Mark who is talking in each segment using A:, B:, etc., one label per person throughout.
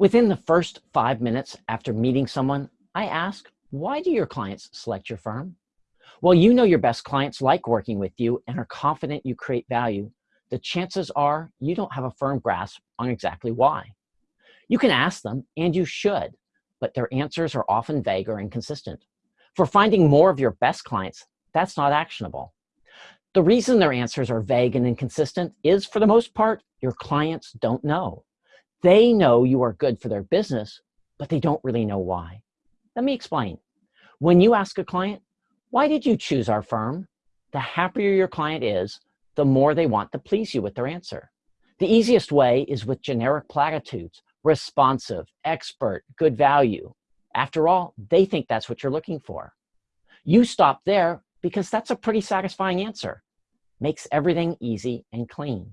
A: Within the first five minutes after meeting someone, I ask, why do your clients select your firm? Well, you know your best clients like working with you and are confident you create value. The chances are you don't have a firm grasp on exactly why. You can ask them, and you should, but their answers are often vague or inconsistent. For finding more of your best clients, that's not actionable. The reason their answers are vague and inconsistent is, for the most part, your clients don't know. They know you are good for their business, but they don't really know why. Let me explain. When you ask a client, why did you choose our firm? The happier your client is, the more they want to please you with their answer. The easiest way is with generic platitudes, responsive, expert, good value. After all, they think that's what you're looking for. You stop there because that's a pretty satisfying answer. Makes everything easy and clean.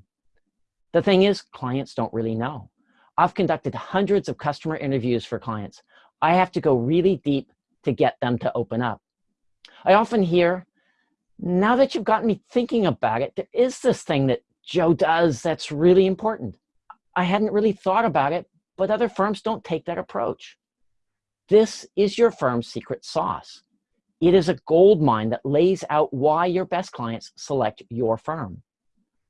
A: The thing is, clients don't really know. I've conducted hundreds of customer interviews for clients. I have to go really deep to get them to open up. I often hear, now that you've gotten me thinking about it, there is this thing that Joe does that's really important. I hadn't really thought about it, but other firms don't take that approach. This is your firm's secret sauce. It is a gold mine that lays out why your best clients select your firm.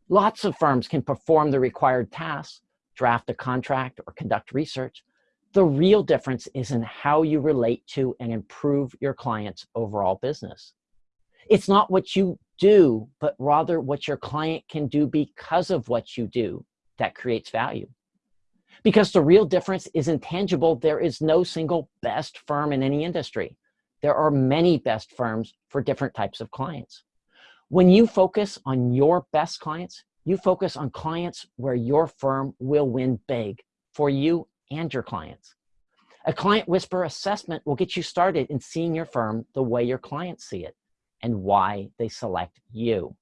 A: Lots of firms can perform the required tasks, draft a contract, or conduct research. The real difference is in how you relate to and improve your client's overall business. It's not what you do, but rather what your client can do because of what you do that creates value. Because the real difference is intangible, there is no single best firm in any industry. There are many best firms for different types of clients. When you focus on your best clients, you focus on clients where your firm will win big for you and your clients. A client whisper assessment will get you started in seeing your firm the way your clients see it and why they select you.